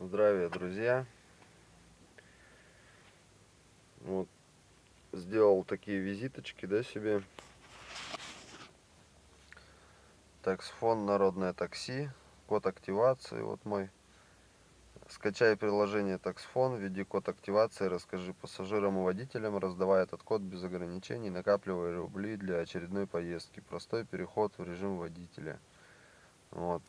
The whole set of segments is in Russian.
Здравия, друзья! Вот сделал такие визиточки, да, себе. Таксфон Народное такси, код активации, вот мой. Скачай приложение Таксфон, введи код активации, расскажи пассажирам и водителям, раздавая этот код без ограничений, накапливая рубли для очередной поездки. Простой переход в режим водителя. Вот.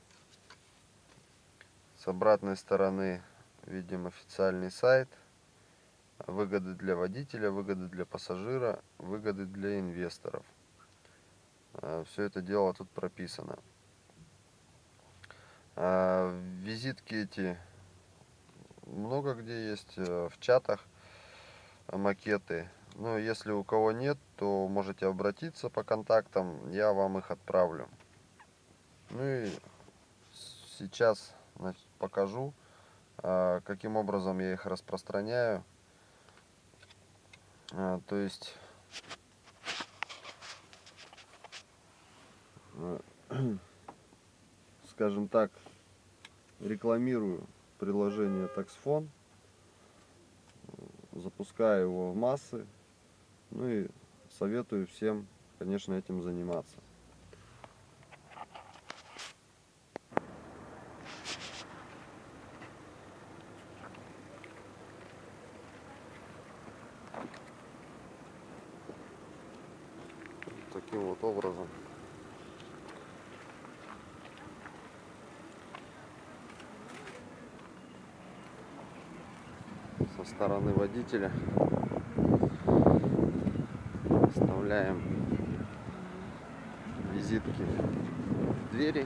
С обратной стороны видим официальный сайт. Выгоды для водителя, выгоды для пассажира, выгоды для инвесторов. А, Все это дело тут прописано. А, визитки эти много где есть э, в чатах макеты. Ну, если у кого нет, то можете обратиться по контактам, я вам их отправлю. Ну и сейчас покажу, а, каким образом я их распространяю. А, То есть э, скажем так, рекламирую приложение таксфон, запускаю его в массы, ну и советую всем, конечно, этим заниматься. Таким вот образом. со стороны водителя вставляем визитки в двери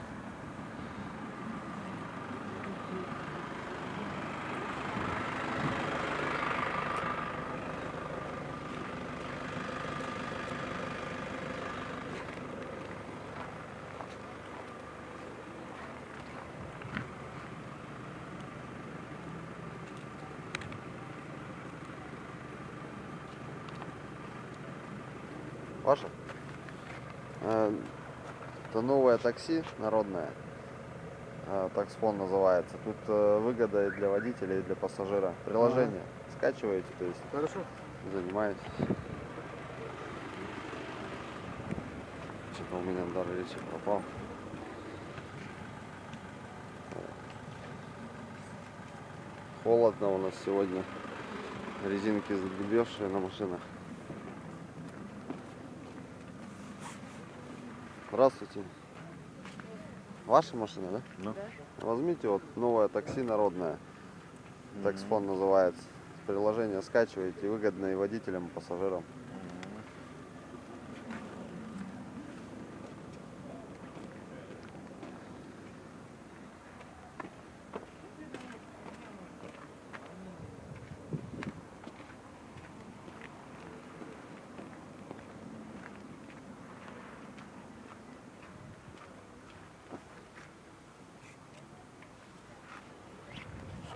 Ваше? Э, Это новое такси народное. Э, Таксфон называется. Тут э, выгода и для водителя, и для пассажира. Приложение скачиваете, то есть Хорошо. занимаетесь. Что-то у меня дар речи пропал. Холодно у нас сегодня. Резинки задубевшие на машинах. Здравствуйте. Ваша машина, да? Ну. Возьмите вот новое такси народное. Таксфон называется. Приложение скачиваете, выгодно и водителям, и пассажирам.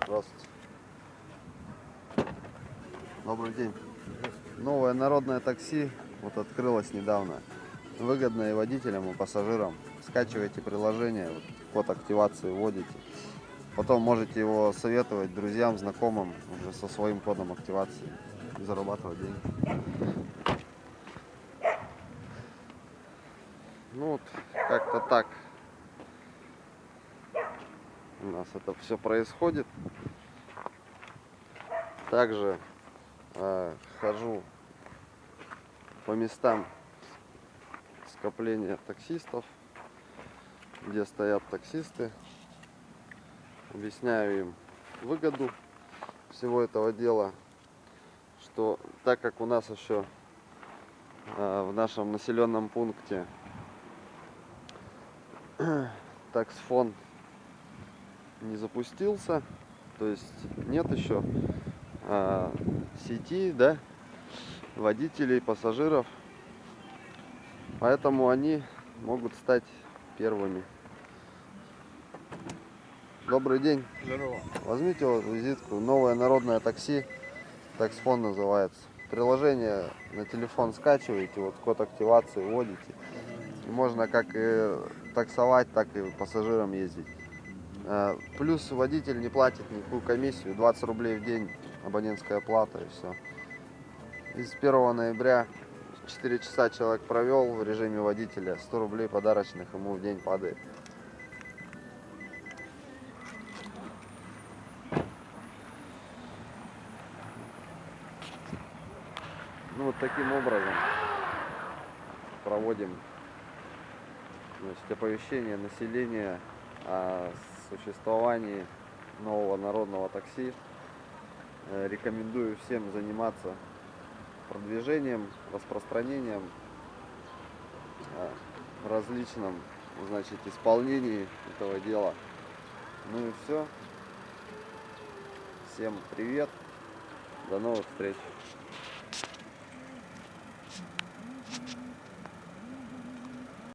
Здравствуйте. Добрый день. Новое народное такси вот открылось недавно. Выгодно и водителям, и пассажирам. Скачивайте приложение, вот, код активации вводите. Потом можете его советовать друзьям, знакомым уже со своим кодом активации и зарабатывать деньги. Ну вот, как-то так у нас это все происходит. Также э, хожу по местам скопления таксистов, где стоят таксисты. Объясняю им выгоду всего этого дела, что так как у нас еще э, в нашем населенном пункте таксфон не запустился, то есть нет еще а, сети, да, водителей, пассажиров, поэтому они могут стать первыми. Добрый день. Здорово. Возьмите вот визитку. Новое народное такси. Таксфон называется. Приложение на телефон скачиваете, вот код активации вводите. И можно как и таксовать, так и пассажирам ездить. Э, Плюс водитель не платит никакую комиссию, 20 рублей в день абонентская плата и все. И с 1 ноября 4 часа человек провел в режиме водителя, 100 рублей подарочных ему в день падает. Ну вот таким образом проводим значит, оповещение населения о существовании нового народного такси. Э, рекомендую всем заниматься продвижением, распространением, э, различном значит, исполнении этого дела. Ну и все. Всем привет. До новых встреч.